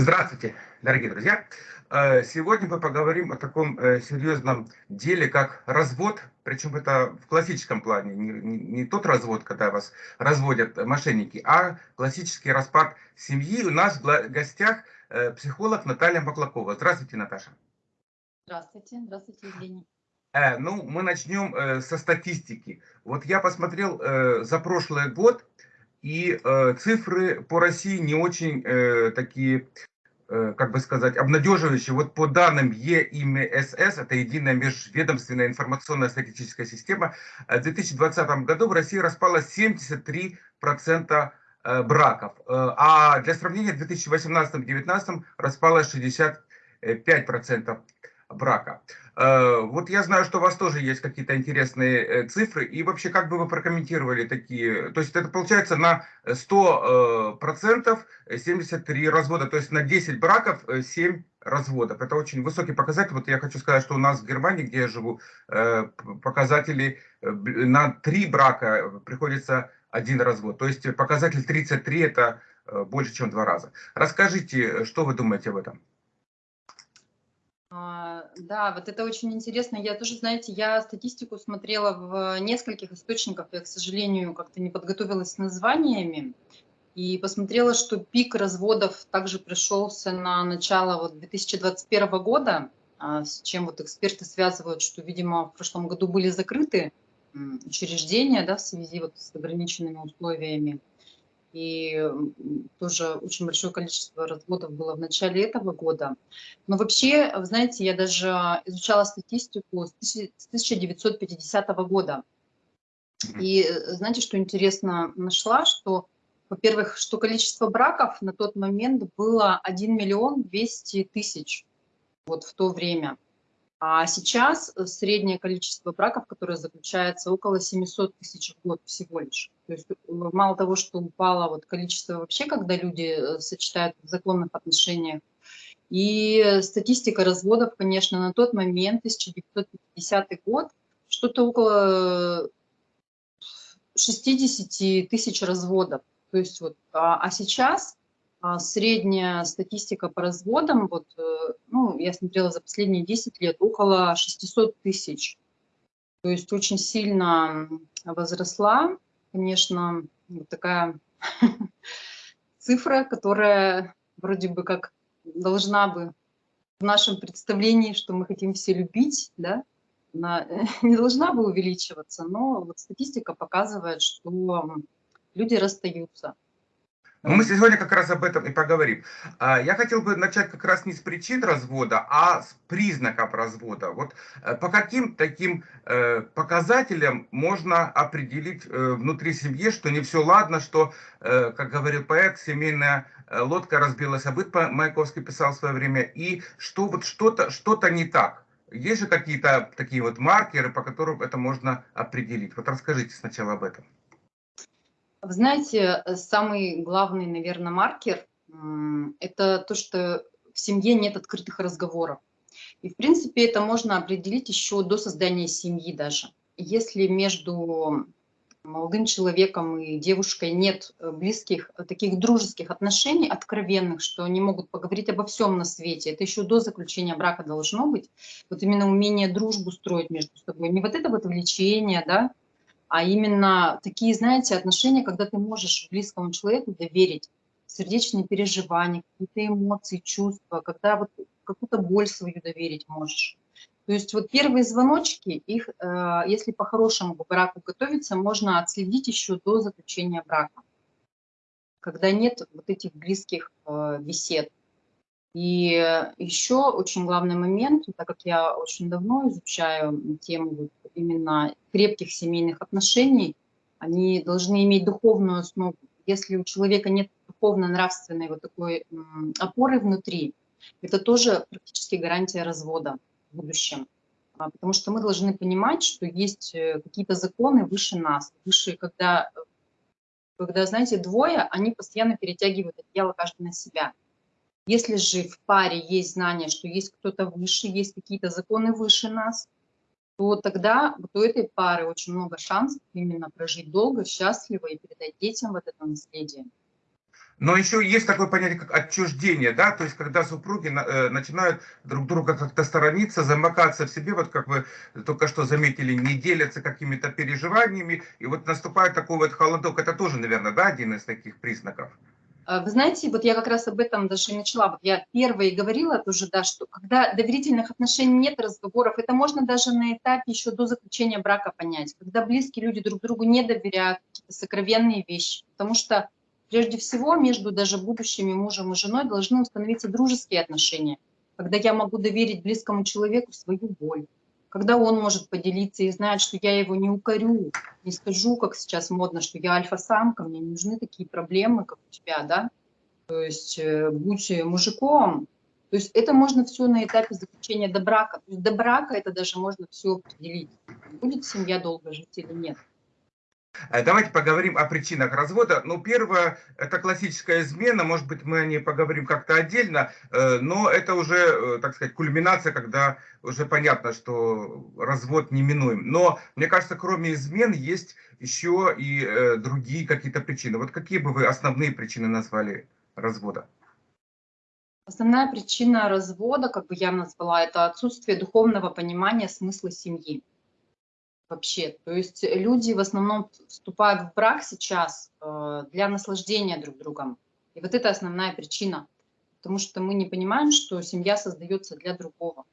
Здравствуйте, дорогие друзья! Э, сегодня мы поговорим о таком э, серьезном деле, как развод, причем это в классическом плане, не, не, не тот развод, когда вас разводят мошенники, а классический распад семьи. У нас в гостях э, психолог Наталья Маклакова. Здравствуйте, Наташа. Здравствуйте, здравствуйте, Евгений. Ну, мы начнем со статистики. Вот я посмотрел за прошлый год, и цифры по России не очень такие как бы сказать, обнадеживающие. Вот по данным ЕИМСС, это единая межведомственная информационная статистическая система, э, в 2020 году в России распалось 73% э, браков, а для сравнения в 2018-2019 распалось 65% брака. Э, вот я знаю, что у вас тоже есть какие-то интересные э, цифры, и вообще как бы вы прокомментировали такие, то есть это получается на 100% 73 э, развода, то есть на 10 браков 7 разводов. Это очень высокий показатель. Вот я хочу сказать, что у нас в Германии, где я живу, показатели на 3 брака приходится один развод. То есть показатель 33 это больше, чем два раза. Расскажите, что вы думаете об этом? А, да, вот это очень интересно. Я тоже, знаете, я статистику смотрела в нескольких источниках. Я, к сожалению, как-то не подготовилась с названиями. И посмотрела, что пик разводов также пришелся на начало вот 2021 года, а, с чем вот эксперты связывают, что, видимо, в прошлом году были закрыты учреждения да, в связи вот с ограниченными условиями и тоже очень большое количество разводов было в начале этого года. Но вообще, вы знаете, я даже изучала статистику с 1950 года. И э, знаете, что интересно нашла, что, во-первых, что количество браков на тот момент было 1 миллион 200 тысяч вот в то время. А сейчас э, среднее количество браков, которое заключается, около 700 тысяч в год всего лишь. То есть э, мало того, что упало вот количество вообще, когда люди э, сочетают в законных отношениях, и статистика разводов, конечно, на тот момент, 1950 год, что-то около 60 тысяч разводов. То есть вот, а, а сейчас средняя статистика по разводам, вот, э, ну, я смотрела за последние 10 лет, около 600 тысяч. То есть очень сильно возросла, конечно, вот такая цифра, которая вроде бы как должна бы в нашем представлении, что мы хотим все любить, да, она не должна бы увеличиваться, но вот статистика показывает, что люди расстаются. Ну, мы сегодня как раз об этом и поговорим. А, я хотел бы начать как раз не с причин развода, а с признаков развода. Вот э, по каким таким э, показателям можно определить э, внутри семьи, что не все ладно, что, как говорил поэт, семейная лодка разбилась, а быт Маяковский писал в свое время, и что вот что-то что, -то, не так. Есть же какие-то такие вот маркеры, по которым это можно определить? Вот расскажите сначала об этом. Вы знаете, э, самый главный, наверное, маркер – это то, что в семье нет открытых разговоров. И, в принципе, это можно определить еще до создания семьи даже. Если между молодым человеком и девушкой нет э, близких, э, таких дружеских отношений, откровенных, что они могут поговорить обо всем на свете, это еще до заключения брака должно быть, вот именно умение дружбу строить между собой, не вот это вот влечение, да, а именно такие, знаете, отношения, когда ты можешь близкому человеку доверить сердечные переживания, какие-то эмоции, чувства, когда вот какую-то боль свою доверить можешь. То есть вот первые звоночки, их, э, если по-хорошему к браку готовиться, можно отследить еще до заключения брака, когда нет вот этих близких э, бесед. И еще очень главный момент, так как я очень давно изучаю тему именно крепких семейных отношений, они должны иметь духовную основу. Если у человека нет духовно-нравственной вот такой опоры внутри, это тоже практически гарантия развода в будущем. А, потому что мы должны понимать, что есть э, какие-то законы выше нас, выше, когда, когда, знаете, двое, они постоянно перетягивают одеяло каждый на себя. Если же в паре есть знание, что есть кто-то выше, есть какие-то законы выше нас, то тогда вот у этой пары очень много шансов именно прожить долго, счастливо и передать детям вот это наследие. Но еще есть такое понятие, как отчуждение, да, то есть когда супруги э, начинают друг друга как-то сторониться, замыкаться в себе, вот как вы только что заметили, не делятся какими-то переживаниями, и вот наступает такой вот холодок, это тоже, наверное, да, один из таких признаков. А, вы знаете, вот я как раз об этом даже и начала. Вот я первая и говорила тоже, да, что когда доверительных отношений нет, разговоров, это можно даже на этапе еще до заключения брака понять. Когда близкие люди друг другу не доверяют, какие-то сокровенные вещи. Потому что Прежде всего, между даже будущими мужем и женой должны установиться дружеские отношения, когда я могу доверить близкому человеку свою боль, когда он может поделиться и знает, что я его не укорю, не скажу, как сейчас модно, что я альфа-самка, мне не нужны такие проблемы, как у тебя, да, то есть э, будь мужиком, то есть это можно все на этапе заключения до брака, то есть до брака это даже можно все определить, будет семья долго жить или нет. Э, давайте поговорим о причинах развода. Ну, первое, это классическая измена, может быть, мы о ней поговорим как-то отдельно, э, но это уже, э, так сказать, кульминация, когда уже понятно, что развод неминуем. Но, мне кажется, кроме измен есть еще и другие какие-то причины. Вот какие бы вы основные причины назвали развода? Основная причина развода, как бы я назвала, это отсутствие духовного понимания смысла семьи вообще. То есть люди в основном вступают в брак сейчас э, для наслаждения друг другом. И вот это основная причина. Потому что мы не понимаем, что семья создается для другого.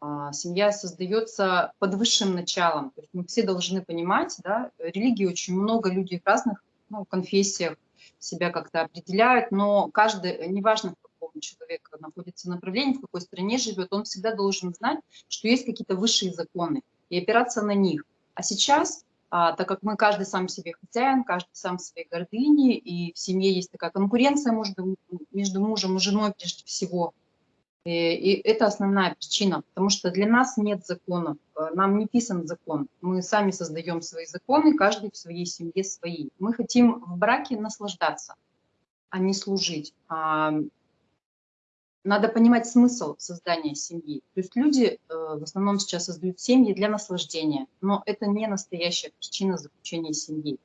А, семья создается под высшим началом. То есть мы все должны понимать, да, религии очень много, людей в разных ну, конфессиях себя как-то определяют, но каждый, неважно, в каком человек находится направлении, в какой стране живет, он всегда должен знать, что есть какие-то высшие законы и опираться на них. А сейчас, а, так как мы каждый сам себе хозяин, каждый сам своей гордыни, и в семье есть такая конкуренция между, между мужем и женой прежде всего, и, и это основная причина, потому что для нас нет законов, э, нам не писан закон, мы сами создаем свои законы, каждый в своей семье свои. Мы хотим в браке наслаждаться, а не служить. Надо понимать смысл создания семьи. То есть люди э, в основном сейчас создают семьи для наслаждения, но это не настоящая причина заключения семьи.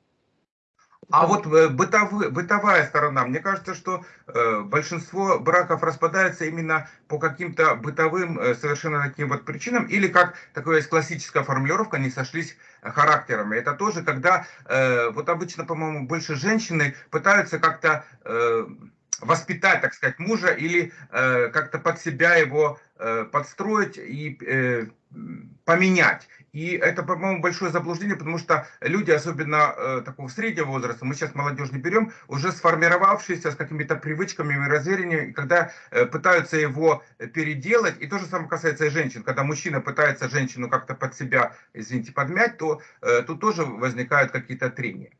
А вот э, бытовая, бытовая сторона, мне кажется, что э, большинство браков распадается именно по каким-то бытовым э, совершенно таким вот причинам, или как такая есть классическая формулировка, они сошлись характерами. Это тоже, когда э, вот обычно, по-моему, больше женщины пытаются как-то... Э, воспитать, так сказать, мужа или э, как-то под себя его э, подстроить и э, поменять. И это, по-моему, большое заблуждение, потому что люди, особенно э, такого среднего возраста, мы сейчас молодежь не берем, уже сформировавшиеся с какими-то привычками и разверениями, когда э, пытаются его переделать, и то же самое касается и женщин, когда мужчина пытается женщину как-то под себя, извините, подмять, то э, тут тоже возникают какие-то трения.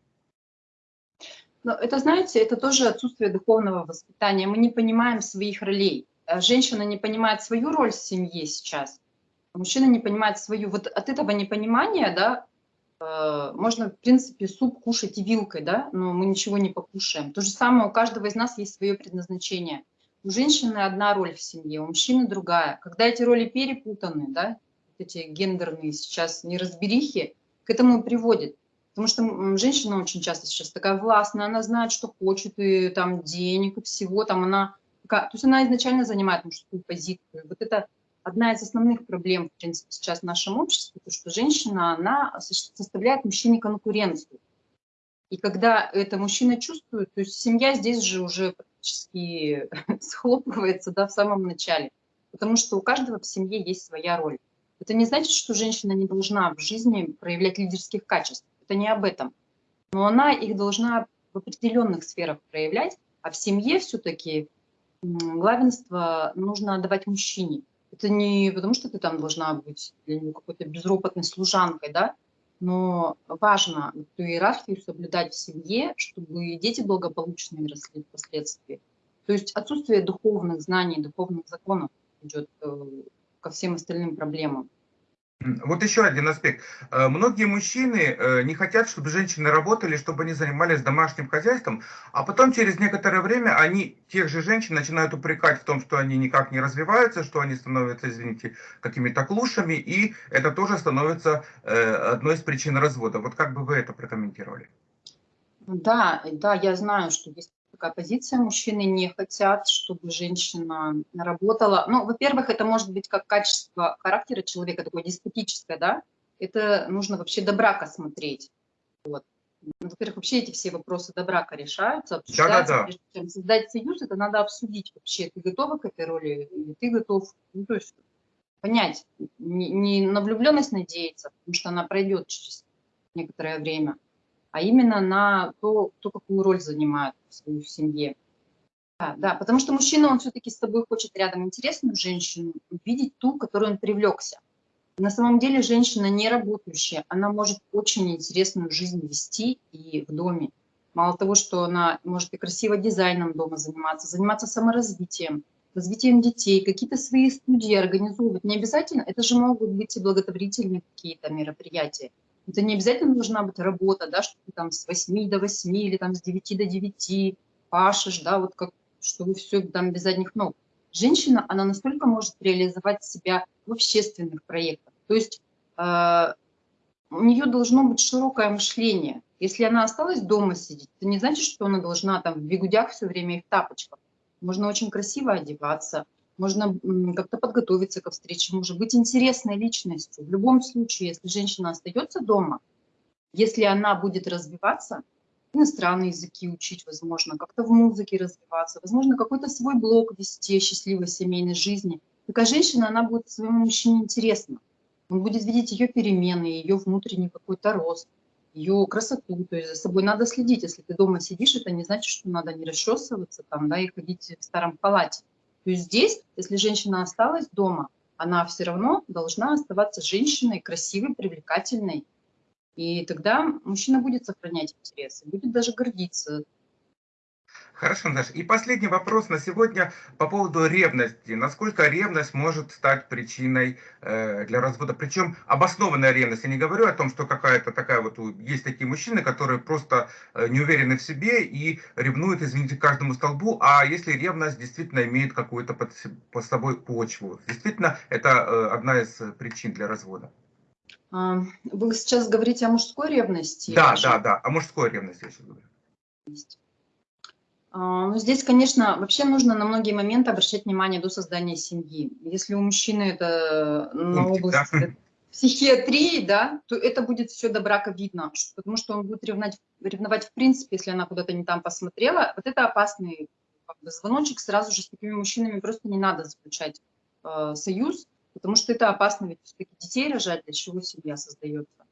Но это, знаете, это тоже отсутствие духовного воспитания. Мы не понимаем своих ролей. Э, женщина не понимает свою роль в семье сейчас, мужчина не понимает свою. Вот от этого непонимания, да, э, можно, в принципе, суп кушать и вилкой, да, но мы ничего не покушаем. То же самое у каждого из нас есть свое предназначение. У женщины одна роль в семье, у мужчины другая. Когда эти роли перепутаны, да, эти гендерные сейчас неразберихи, к этому приводит. Потому что женщина очень часто сейчас такая властная, она знает, что хочет, и там денег, и всего, там она... То есть она изначально занимает мужскую позицию. Вот это одна из основных проблем, в принципе, сейчас в нашем обществе, то, что женщина, она составляет мужчине конкуренцию. И когда это мужчина чувствует, то есть семья здесь же уже практически схлопывается да, в самом начале. Потому что у каждого в семье есть своя роль. Это не значит, что женщина не должна в жизни проявлять лидерских качеств это не об этом. Но она их должна в определенных сферах проявлять, а в семье все-таки главенство нужно отдавать мужчине. Это не потому, что ты там должна быть какой-то безропотной служанкой, да, но важно эту иерархию соблюдать в семье, чтобы дети благополучно росли впоследствии. То есть отсутствие духовных знаний, духовных законов идет э, ко всем остальным проблемам. Вот еще один аспект. Э, многие мужчины э, не хотят, чтобы женщины работали, чтобы они занимались домашним хозяйством, а потом через некоторое время они тех же женщин начинают упрекать в том, что они никак не развиваются, что они становятся, извините, какими-то клушами, и это тоже становится э, одной из причин развода. Вот как бы вы это прокомментировали? Да, да, я знаю, что есть такая позиция. Мужчины не хотят, чтобы женщина работала. Ну, во-первых, это может быть как качество характера человека, такое деспотическое, да. Это нужно вообще до брака смотреть. Вот. Ну, во-первых, вообще эти все вопросы до брака решаются, обсуждаются. Да, да, да. Создать союз, это надо обсудить вообще, ты готова к этой роли или ты готов, ну, то есть понять, не, не на влюбленность надеяться, потому что она пройдет через некоторое время, а именно на то, кто какую роль занимает в своей семье. Да, да, потому что мужчина, он все-таки с тобой хочет рядом интересную женщину, видеть ту, которую он привлекся. На самом деле женщина не работающая, она может очень интересную жизнь вести и в доме. Мало того, что она может и красиво дизайном дома заниматься, заниматься саморазвитием, развитием детей, какие-то свои студии организовывать. Не обязательно, это же могут быть и благотворительные какие-то мероприятия. Это не обязательно должна быть работа, да, что ты там с 8 до 8 или там с 9 до 9 пашешь, да, вот как, что вы все там без задних ног. Женщина, она настолько может реализовать себя в общественных проектах. То есть э, у нее должно быть широкое мышление. Если она осталась дома сидеть, это не значит, что она должна там в бегудях все время и в тапочках. Можно очень красиво одеваться, можно как-то подготовиться ко встрече, может быть интересной личностью. В любом случае, если женщина остается дома, если она будет развиваться, иностранные языки учить, возможно, как-то в музыке развиваться, возможно, какой-то свой блог вести счастливой семейной жизни. Такая женщина, она будет своему мужчине интересна. Он будет видеть ее перемены, ее внутренний какой-то рост, ее красоту. То есть за собой надо следить. Если ты дома сидишь, это не значит, что надо не расчесываться там, да, и ходить в старом халате. То есть здесь, если женщина осталась дома, она все равно должна оставаться женщиной, красивой, привлекательной. И тогда мужчина будет сохранять интересы, будет даже гордиться Хорошо, Наташа. И последний вопрос на сегодня по поводу ревности. Насколько ревность может стать причиной э, для развода? Причем обоснованная ревность. Я не говорю о том, что какая-то такая вот... Есть такие мужчины, которые просто э, не уверены в себе и ревнуют, извините, каждому столбу. А если ревность действительно имеет какую-то под, под собой почву? Действительно, это э, одна из причин для развода. А, вы сейчас говорите о мужской ревности? Да, да, да, о мужской ревности я сейчас говорю. А, ну, здесь, конечно, вообще нужно на многие моменты обращать внимание до создания семьи. Если у мужчины это на область да. психиатрии, да, то это будет все до брака видно, потому что он будет ревновать, ревновать в принципе, если она куда-то не там посмотрела. Вот это опасный как бы, звоночек, сразу же с такими мужчинами просто не надо заключать э, союз, потому что это опасно, ведь все-таки детей рожать, для чего семья создается.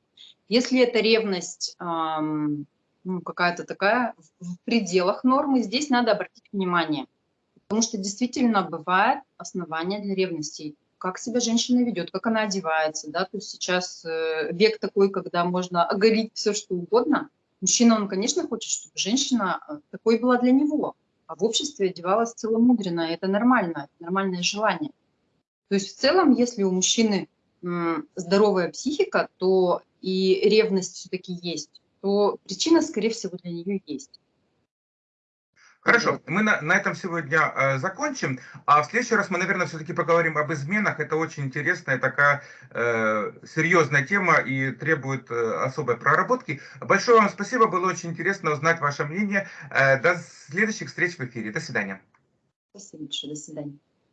Если это ревность... Эм, ну, какая-то такая в пределах нормы, здесь надо обратить внимание. Потому что действительно бывает основания для ревности. Как себя женщина ведет, как она одевается. Да? То есть сейчас э, век такой, когда можно оголить все, что угодно. Мужчина, он, конечно, хочет, чтобы женщина э, такой была для него. А в обществе одевалась целомудренно. Это нормально, это нормальное желание. То есть в целом, если у мужчины здоровая психика, то и ревность все-таки есть то причина, скорее всего, для нее есть. Хорошо, мы на, на этом сегодня э, закончим, а в следующий раз мы, наверное, все-таки поговорим об изменах. Это очень интересная такая э, серьезная тема и требует э, особой проработки. Большое вам спасибо, было очень интересно узнать ваше мнение. Э, до следующих встреч в эфире. До свидания. Спасибо большое, до свидания.